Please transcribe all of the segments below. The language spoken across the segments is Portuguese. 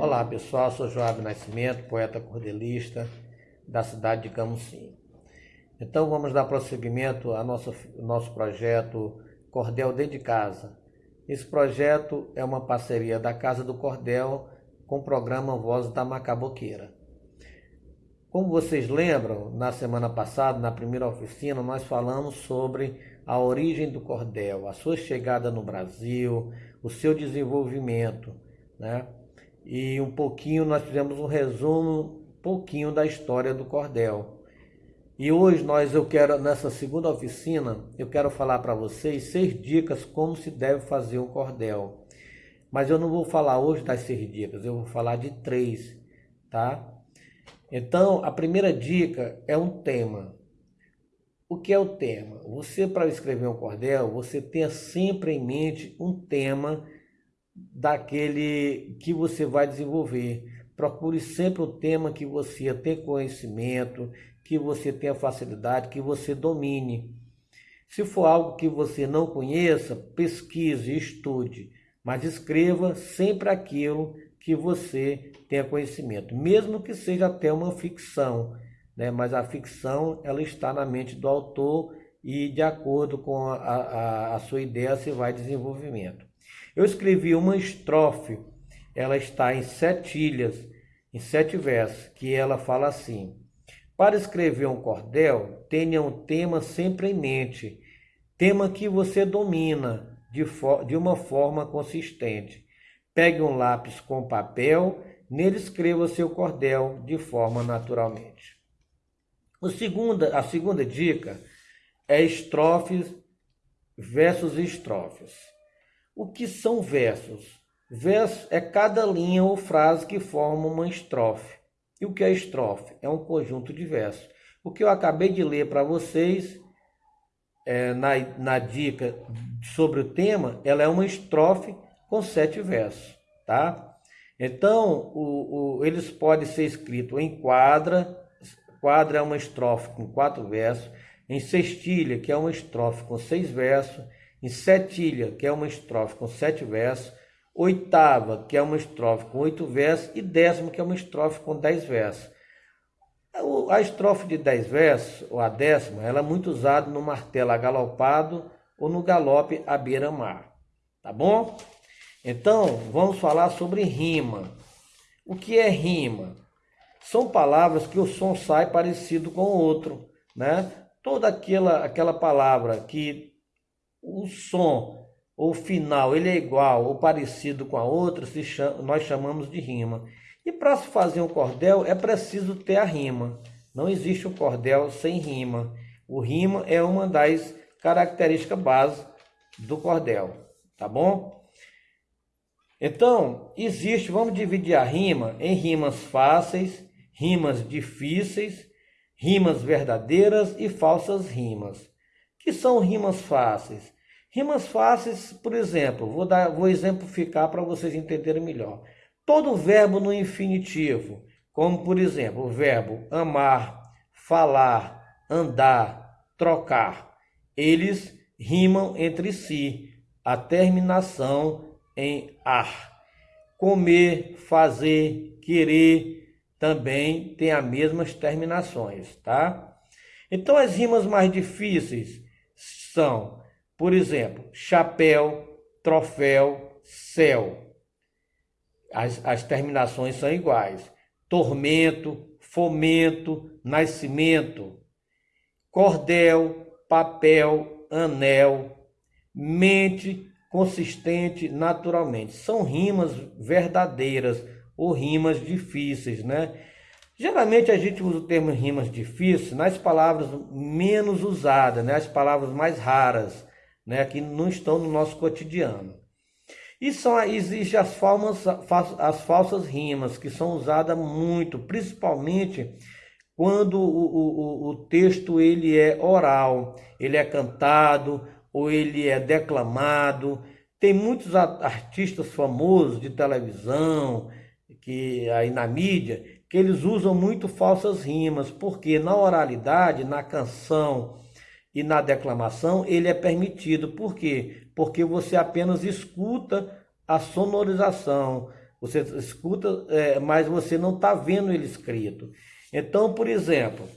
Olá pessoal, sou Joab Nascimento, poeta cordelista da cidade de Camusim. Então vamos dar prosseguimento ao nosso, nosso projeto Cordel Dentro de Casa. Esse projeto é uma parceria da Casa do Cordel com o programa Voz da Macaboqueira. Como vocês lembram, na semana passada, na primeira oficina, nós falamos sobre a origem do cordel, a sua chegada no Brasil, o seu desenvolvimento, né? E um pouquinho, nós fizemos um resumo, um pouquinho da história do cordel. E hoje nós, eu quero, nessa segunda oficina, eu quero falar para vocês seis dicas como se deve fazer um cordel. Mas eu não vou falar hoje das seis dicas, eu vou falar de três, tá? Então, a primeira dica é um tema. O que é o tema? Você, para escrever um cordel, você tenha sempre em mente um tema daquele que você vai desenvolver. Procure sempre um tema que você tenha conhecimento, que você tenha facilidade, que você domine. Se for algo que você não conheça, pesquise, estude, mas escreva sempre aquilo que você tenha conhecimento, mesmo que seja até uma ficção, né? mas a ficção ela está na mente do autor e de acordo com a, a, a sua ideia se vai desenvolvimento. Eu escrevi uma estrofe, ela está em sete ilhas, em sete versos, que ela fala assim, para escrever um cordel, tenha um tema sempre em mente, tema que você domina de, de uma forma consistente. Pegue um lápis com papel, nele escreva seu cordel de forma naturalmente. O segunda, a segunda dica é estrofes versos e estrofes. O que são versos? Verso é cada linha ou frase que forma uma estrofe. E o que é estrofe? É um conjunto de versos. O que eu acabei de ler para vocês é, na, na dica sobre o tema, ela é uma estrofe com sete versos, tá? Então, o, o, eles podem ser escritos em quadra, quadra é uma estrofe com quatro versos, em sextilha, que é uma estrofe com seis versos, em setilha, que é uma estrofe com sete versos, oitava, que é uma estrofe com oito versos, e décima, que é uma estrofe com dez versos. A estrofe de dez versos, ou a décima, ela é muito usada no martelo agalopado ou no galope à beira-mar. Tá bom? Então, vamos falar sobre rima. O que é rima? São palavras que o som sai parecido com o outro, né? Toda aquela, aquela palavra que o som ou final ele é igual ou parecido com a outra, chama, nós chamamos de rima. E para se fazer um cordel é preciso ter a rima. Não existe um cordel sem rima. O rima é uma das características básicas do cordel, tá bom? Então, existe, vamos dividir a rima em rimas fáceis, rimas difíceis, rimas verdadeiras e falsas rimas. Que são rimas fáceis? Rimas fáceis, por exemplo, vou dar, vou exemplificar para vocês entenderem melhor. Todo verbo no infinitivo, como por exemplo, o verbo amar, falar, andar, trocar, eles rimam entre si. A terminação em ar. Comer, fazer, querer também tem as mesmas terminações, tá? Então as rimas mais difíceis são, por exemplo, chapéu, troféu, céu. As, as terminações são iguais. Tormento, fomento, nascimento, cordel, papel, anel, mente, consistente naturalmente. São rimas verdadeiras ou rimas difíceis, né? Geralmente a gente usa o termo rimas difíceis nas palavras menos usadas, né? As palavras mais raras, né? Que não estão no nosso cotidiano. E são, existem as, formas, as falsas rimas, que são usadas muito, principalmente quando o, o, o texto ele é oral, ele é cantado, ou ele é declamado. Tem muitos artistas famosos de televisão, que aí na mídia, que eles usam muito falsas rimas, porque na oralidade, na canção e na declamação, ele é permitido. Por quê? porque você apenas escuta a sonorização, você escuta, é, mas você não está vendo ele escrito. Então, por exemplo,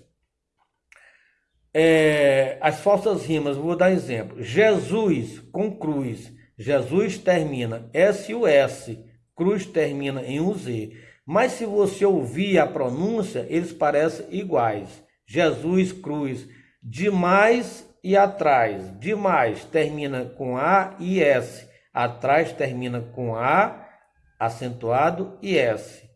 é, as falsas rimas, vou dar exemplo. Jesus com cruz. Jesus termina S-U-S, cruz termina em U-Z. Mas se você ouvir a pronúncia, eles parecem iguais. Jesus, cruz, demais e atrás. Demais termina com A e S. Atrás termina com A, acentuado e S.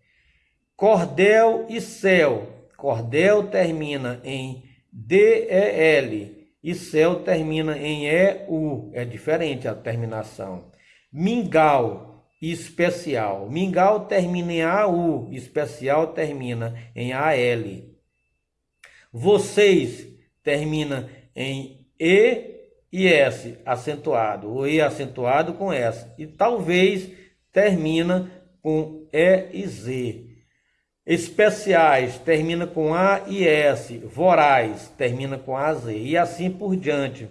Cordel e céu. Cordel termina em D-E-L e céu termina em E-U. É diferente a terminação. Mingau especial. Mingau termina em A-U, especial termina em A-L. Vocês termina em E e S acentuado, ou E acentuado com S. E talvez termina com E e Z. Especiais termina com A e S. Voraz termina com A Z. E assim por diante.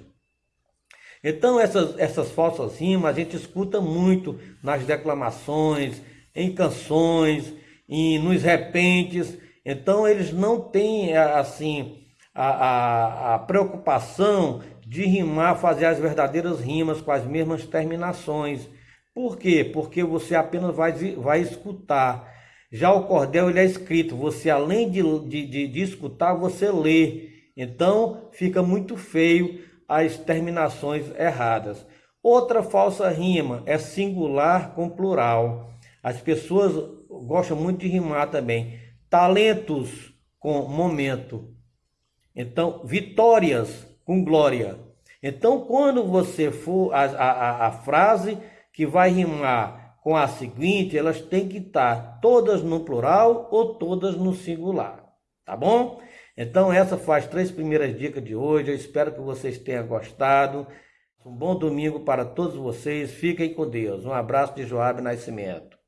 Então essas, essas falsas rimas a gente escuta muito nas declamações, em canções, e nos repentes. Então eles não têm assim a, a, a preocupação de rimar, fazer as verdadeiras rimas com as mesmas terminações. Por quê? Porque você apenas vai, vai escutar. Já o cordel ele é escrito, você além de, de, de, escutar, você lê. Então fica muito feio as terminações erradas. Outra falsa rima é singular com plural. As pessoas gostam muito de rimar também. Talentos com momento. Então, vitórias com glória. Então, quando você for a, a, a frase que vai rimar com a seguinte, elas têm que estar todas no plural ou todas no singular, tá bom? Então essa faz três primeiras dicas de hoje, eu espero que vocês tenham gostado. Um bom domingo para todos vocês, fiquem com Deus. Um abraço de Joab Nascimento.